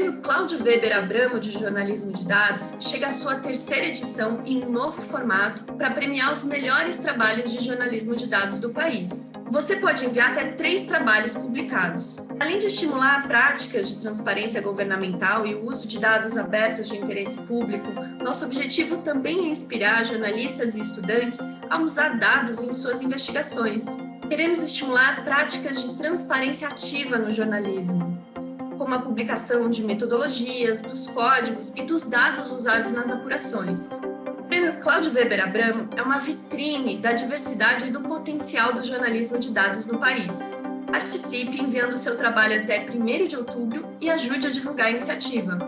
Prêmio Cláudio Weber Abramo de Jornalismo de Dados chega à sua terceira edição em um novo formato para premiar os melhores trabalhos de jornalismo de dados do país. Você pode enviar até três trabalhos publicados. Além de estimular práticas de transparência governamental e o uso de dados abertos de interesse público, nosso objetivo também é inspirar jornalistas e estudantes a usar dados em suas investigações. Queremos estimular práticas de transparência ativa no jornalismo, como a publicação de metodologias, dos códigos e dos dados usados nas apurações. O Prêmio Cláudio Weber Abramo é uma vitrine da diversidade e do potencial do jornalismo de dados no país. Participe enviando seu trabalho até 1 de outubro e ajude a divulgar a iniciativa.